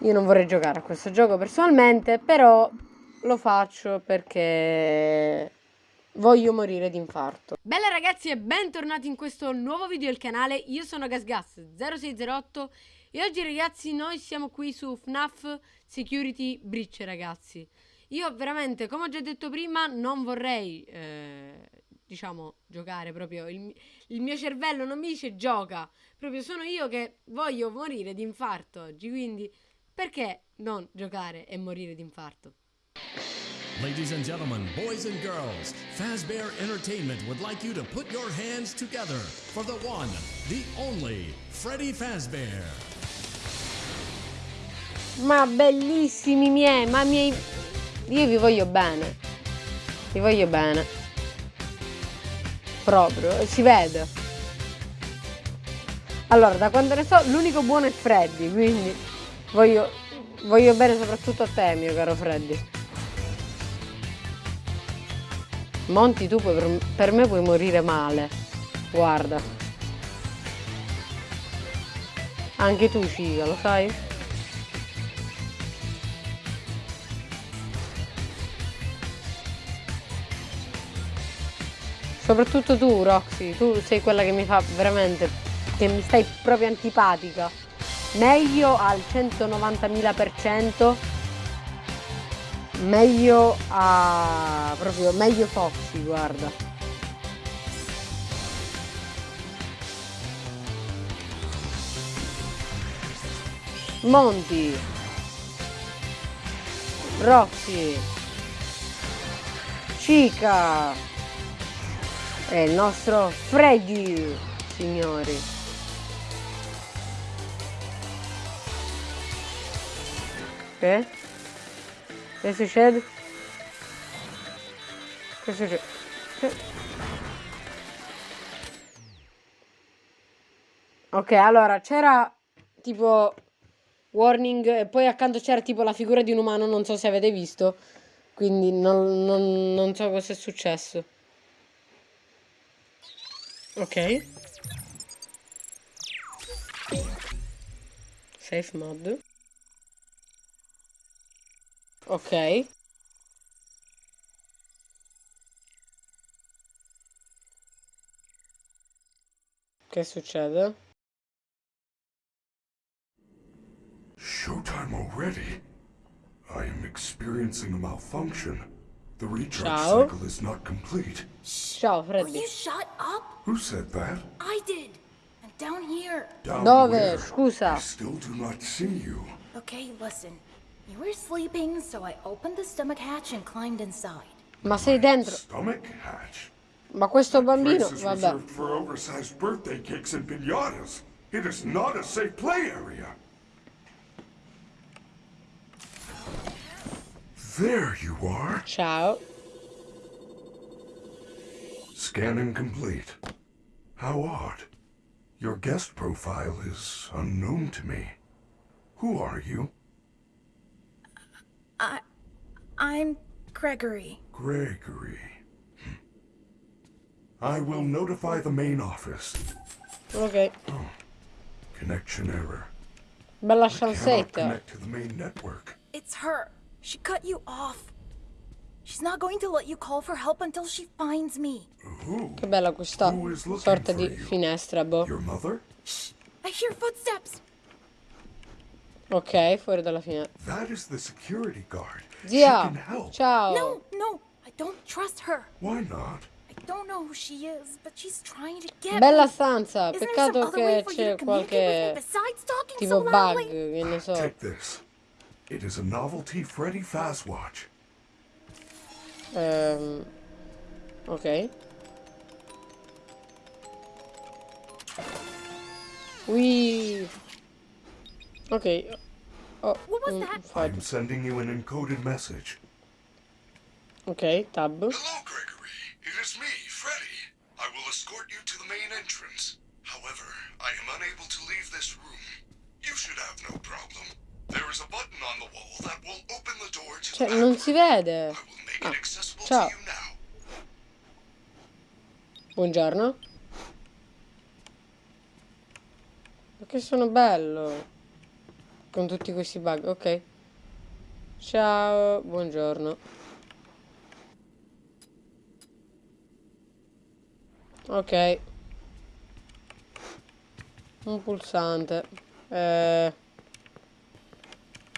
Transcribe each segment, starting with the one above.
Io non vorrei giocare a questo gioco personalmente, però lo faccio perché voglio morire di infarto. Bella ragazzi e bentornati in questo nuovo video del canale, io sono GasGas0608 e oggi ragazzi noi siamo qui su FNAF Security Breach ragazzi. Io veramente, come ho già detto prima, non vorrei, eh, diciamo, giocare proprio, il, il mio cervello non mi dice gioca, proprio sono io che voglio morire di infarto oggi, quindi perché non giocare e morire di infarto? Ladies and gentlemen, boys and girls, Fazbear Entertainment would like you to put your hands together for the one, the only, Freddy Fazbear. Ma bellissimi miei, ma miei... Io vi voglio bene. Vi voglio bene. Proprio, si vede. Allora, da quando ne so, l'unico buono è Freddy, quindi... Voglio, voglio bene soprattutto a te, mio caro Freddy. Monti, tu puoi, per, me puoi morire male. Guarda. Anche tu, Ciga, lo sai? Soprattutto tu, Roxy, tu sei quella che mi fa veramente, che mi stai proprio antipatica meglio al 190.000% meglio a proprio meglio Foxy guarda. Monti. Roxy Chica. E il nostro Freddy signori Che? Che succede? Che succede? Ok, allora c'era tipo warning e poi accanto c'era tipo la figura di un umano, non so se avete visto, quindi non, non, non so cosa è successo. Ok. Safe mod. Ok. Che succede? Showtime already? I am experiencing a malfunction. The recharge Ciao. cycle is not complete. Ciao Will oh, you shut up? Who said that? I did. And down here. Down Dove? where? Scusa. I still do not see you. Okay, listen. You were sleeping, so I opened the stomach hatch and climbed inside. Ma sei dentro? Stomach hatch. Ma questo bambino, Place is vabbè. reserved for oversized birthday cakes and pinatas. It is not a safe play area. There you are. Ciao. Scanning complete. How odd. Your guest profile is unknown to me. Who are you? I. I'm Gregory. Gregory. Hmm. I will notify the main office. Ok. Oh, Connection error. Bella Cannot sciansetta. connect to the main network. It's her. She cut you off. She's not going to let you call for help until she finds me. Who? Che bella questa Who is looking sorta for di you? finestra, boh. Your mother? Shh! I hear footsteps. Ok, fuori dalla finestra. That is the security guard. She can help. ciao. No, no, I don't trust her. Why not? I don't know who she is, but she's trying to get Bella me. stanza, Isn't there some peccato che c'è to communicate with me qualche tipo so bug, loudly? che ne so. Take this. It is a novelty Freddy Fazwatch. Ehm, ok. We. Ok. Oh, What was mm, that? fudge. I'm sending you an encoded message. Ok, tab. Hello, Gregory. It is me, Freddy. I will escort you to the main entrance. However, I am unable to leave this room. You should have no problem. There is a button on the wall that will open the door to Cioè, the non back si room. vede. I will make Ah, it accessible ciao. to you now. Buongiorno. Ma che sono bello. Con tutti questi bug, ok. Ciao, buongiorno. Ok. Un pulsante. Eh...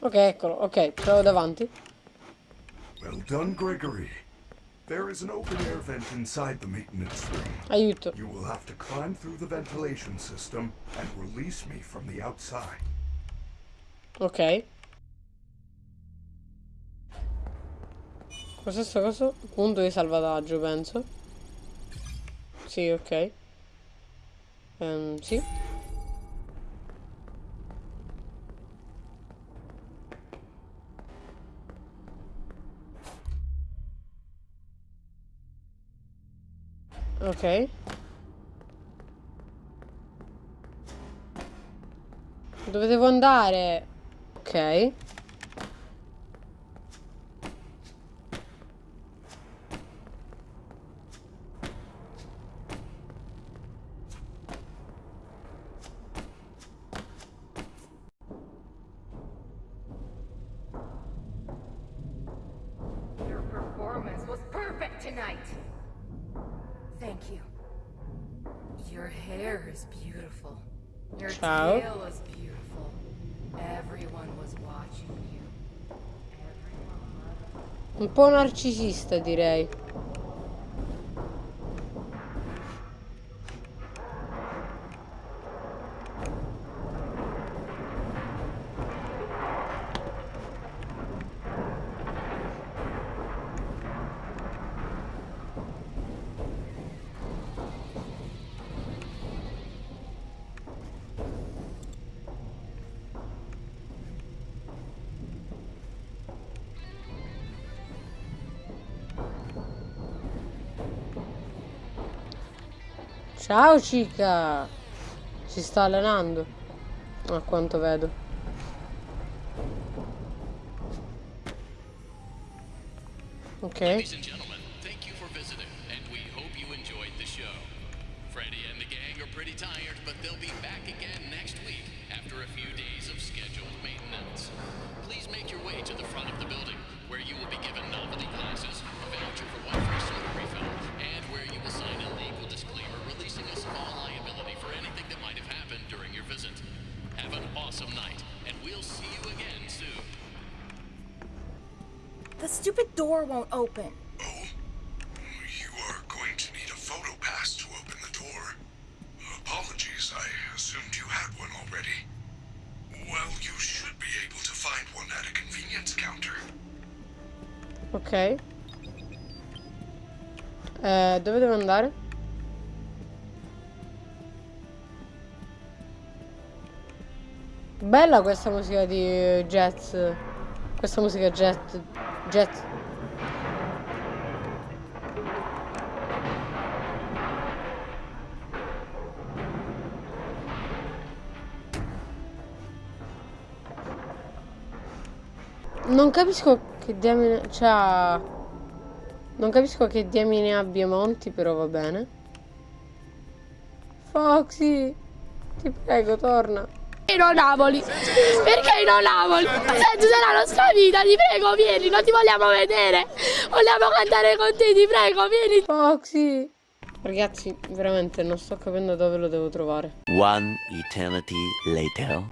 Ok, eccolo, ok, ce davanti. Well done, Gregory. There is an open air vent inside the maintenance room. Aiuto. You will have to climb through the ventilation system and release me from the outside. Ok. Cos'è sto coso? Punto di salvataggio, penso. Sì, ok. Um, sì. Ok. Dove devo andare? Okay. Un po' narcisista, direi. Ciao Cica! Si sta allenando. A quanto vedo. Ok. Stupid door won't open. Oh? You are going to need a photo pass to open the door. Apologies, I assumed you had one already. Well, you should be able to find one at a convenience counter. Ok. Eh, dove devo andare? Bella questa musica di jazz. Questa musica jet. Jet. Non capisco che diamine... Cioè... Non capisco che diamine abbia Monti, però va bene. Foxy! Ti prego, torna. Perché non Napoli? Perché non Napoli? Senza la nostra vita, ti prego, vieni, non ti vogliamo vedere. Vogliamo cantare con te, ti prego, vieni. Foxy! Ragazzi, veramente non sto capendo dove lo devo trovare. One eternity later.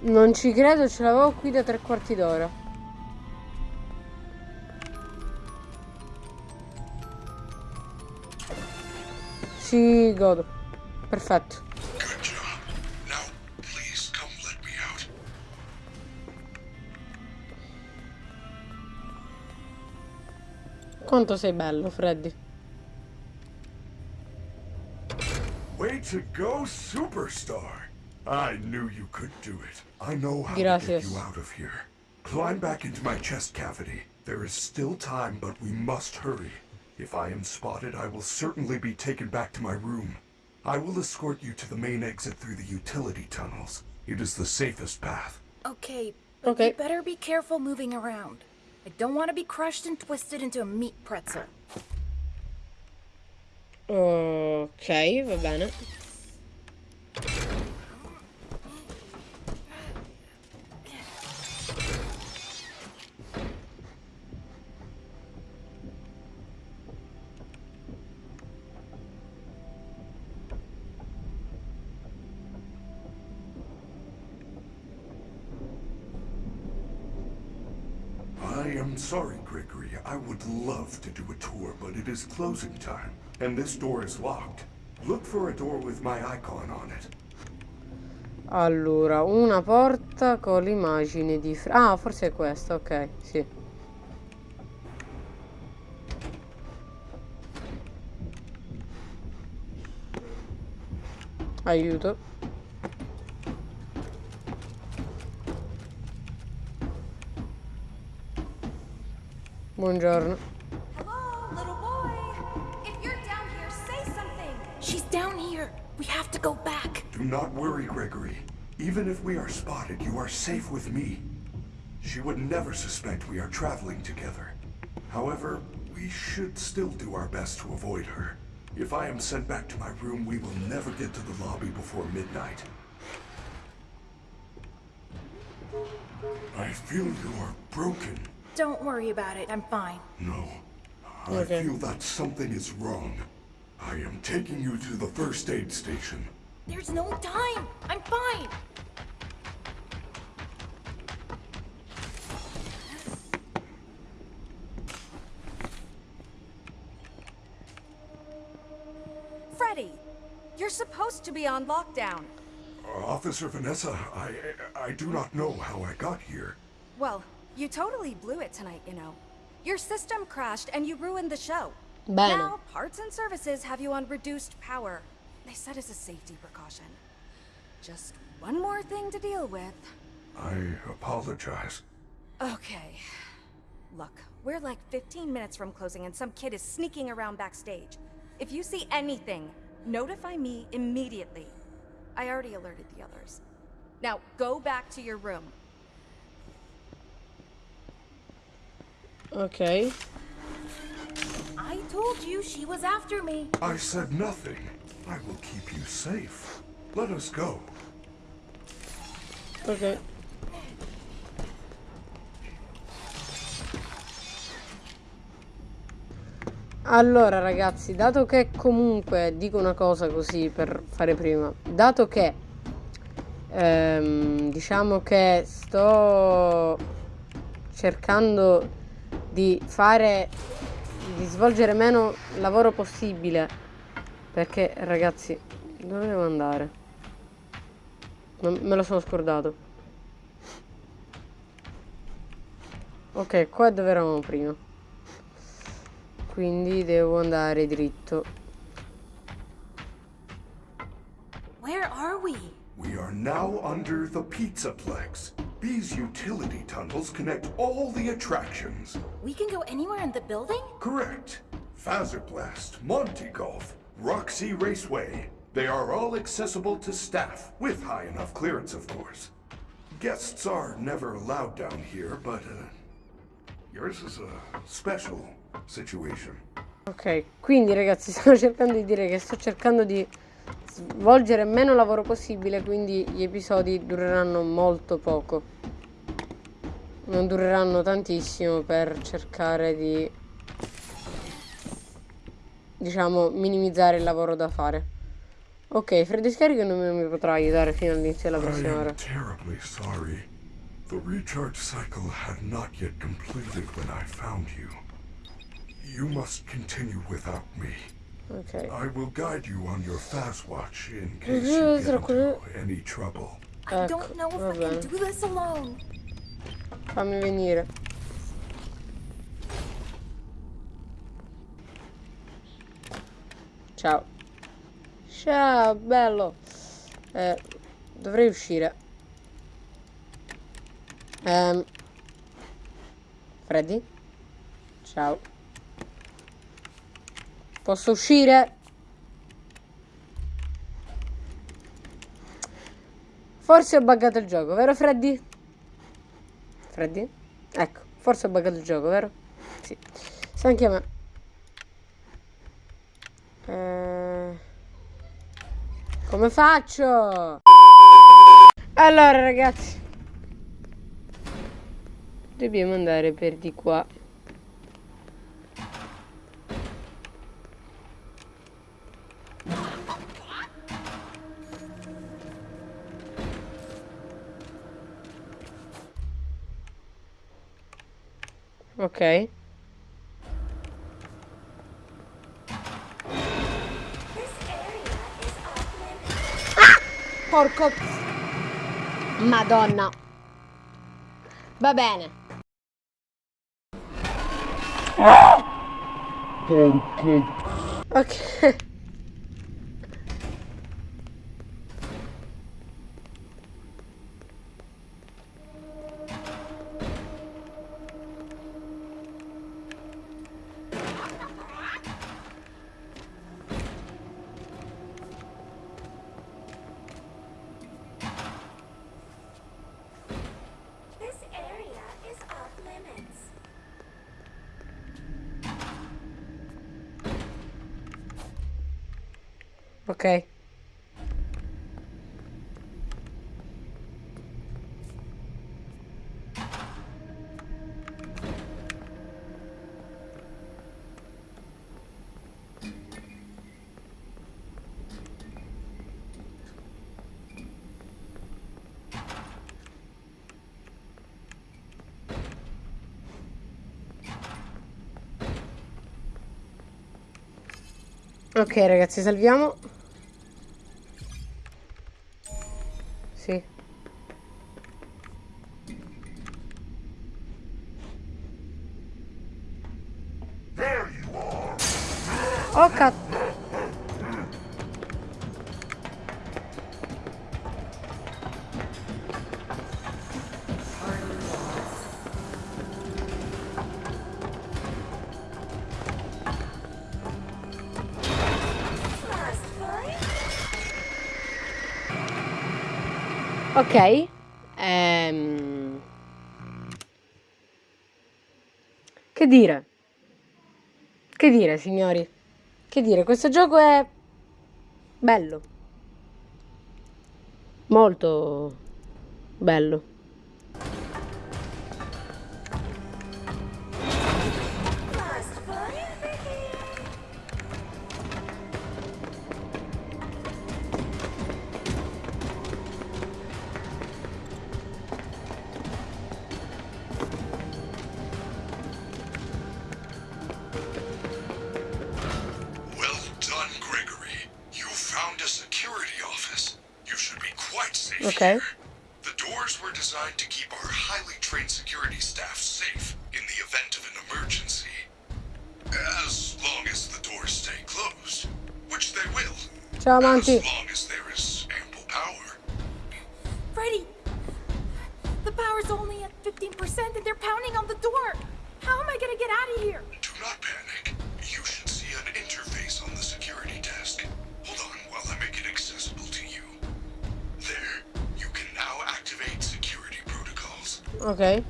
Non ci credo, ce l'avevo qui da tre quarti d'ora. Ci godo. Perfetto. Now, please come let me out. Quanto sei bello, Freddy. Way to go, superstar! I knew you could do it. I know how to Gracias. get you out of here. Climb back into my chest cavity. There is still time, but we must hurry. If I am spotted, I will certainly be taken back to my room. I will escort you to the main exit through the utility tunnels. It is the safest path. Okay, but Okay. you better be careful moving around. I don't want to be crushed and twisted into a meat pretzel. Ok, va bene. Love to do a tour, but it is closing time, and this door is locked. Look for a door with my icon on it. Allora, una porta con l'immagine di... Fre- Ah, forse è questa, ok, sì. Aiuto. Buongiorno. Hello, little boy. If you're down here, say something. She's down here. We have to go back. Do not worry, Gregory. Even if we are spotted, you are safe with me. She would never suspect we are traveling together. However, we should still do our best to avoid her. If I am sent back to my room, we will never get to the lobby before midnight. I feel you are broken. Don't worry about it. I'm fine. No. I Okay. feel that something is wrong. I am taking you to the first aid station. There's no time. I'm fine. Freddy, you're supposed to be on lockdown. Uh, Officer Vanessa, I I do not know how I got here. Well, you totally blew it tonight, you know. Your system crashed and you ruined the show. Bene. Now, parts and services have you on reduced power. They said as a safety precaution. Just one more thing to deal with. I apologize. Okay. Look, we're like 15 minutes from closing and some kid is sneaking around backstage. If you see anything, notify me immediately. I already alerted the others. Now, go back to your room. Ok. I told you she was after me. I said nothing. I will keep you safe. Let us go. Ok. Allora ragazzi, dato che comunque dico una cosa così per fare prima, dato che ehm, diciamo che sto cercando di fare di svolgere meno lavoro possibile perché ragazzi, dove devo andare? Non- me lo sono scordato. Ok, qua è dove eravamo prima. Quindi devo andare dritto. Where are we? We are now under the Pizzaplex. These utility tunnels connect all the attractions. We can go anywhere in the building? Correct. Fazerblast, Monty Golf, Roxy Raceway. They are all accessible to staff, with high enough clearance, of course. Guests are never allowed down here, but uh, yours is a special situation. Ok, quindi ragazzi sto cercando di dire che sto cercando di svolgere meno lavoro possibile, quindi gli episodi dureranno molto poco. Non dureranno tantissimo per cercare di diciamo minimizzare il lavoro da fare. Ok, Freddy Scarico non mi potrà aiutare fino all'inizio della prossima ora. terribly sorry. The recharge cycle had not yet completed when I found you. You must continue without me. Ok. I will guide you on your fast watch in case Mhm, you get into any trouble. I Ecco, don't know if I can do this alone. Fammi venire. Ciao. Ciao, bello. Eh, dovrei uscire. Ehm. Freddy? Ciao. Posso uscire? Forse ho buggato il gioco, vero Freddy? Freddy? Ecco, forse ho buggato il gioco, vero? Sì. Sa anche a me. Eh, Come faccio? Allora ragazzi. Dobbiamo andare per di qua. Ok. Porco... Madonna. Va bene. Ok. Ok ragazzi, salviamo. Ok. Ehm... Che dire? Che dire, signori? Che dire, questo gioco è bello. Molto bello. Okay. The doors were designed to keep our highly trained security staff safe in the event of an emergency. As long as the doors stay closed, which they will. Ciao As long as there is ample power. Freddy! The power's only at 15% and they're pounding on the door! How am I gonna get out of here? Protocols. Ok.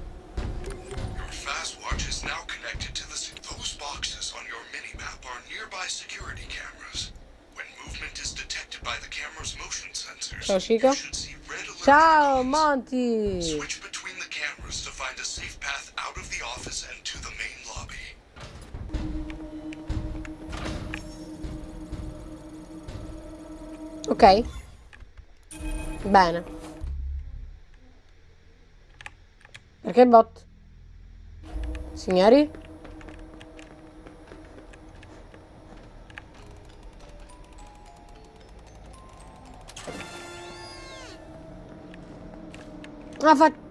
Your fast watch is now connected to the. Those boxes on your mini-map are nearby security cameras. When movement is detected by the camera's motion sensors, Ciao, Chica. you should see red alert Ciao. Monty. Switch between the cameras to find a safe path out of the office and to the main lobby. Ok. Bene. Perché bot? Signori? Ah, fa...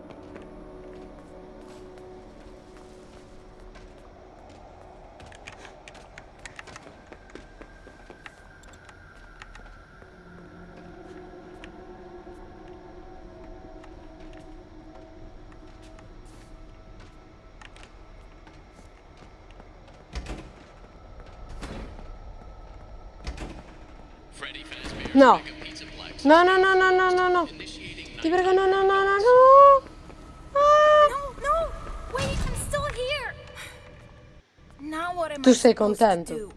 No. No, no, no, no, no, no, no. Di prego, no, no, no, no, no. No, no. Wait, I'm still here. Now what am I supposed to do?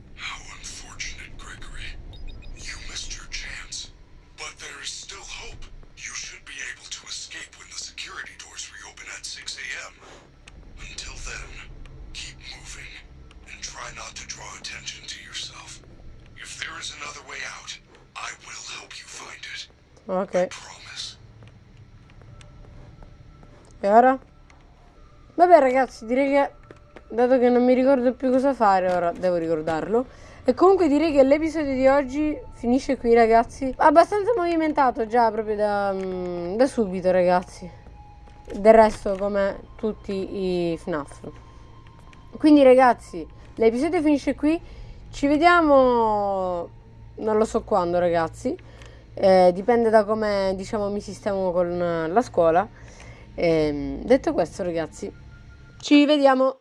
when the try not to draw attention to yourself. If there is another way out, I will help you find it. Ok. E ora? Vabbè ragazzi, direi che dato che non mi ricordo più cosa fare, ora devo ricordarlo. E comunque direi che l'episodio di oggi finisce qui ragazzi. Abbastanza movimentato già proprio da, mm, da subito ragazzi. Del resto come tutti i FNAF. Quindi ragazzi, l'episodio finisce qui. Ci vediamo non lo so quando ragazzi. Eh, dipende da come diciamo mi sistemo con la scuola. Ehm, detto questo ragazzi, ci vediamo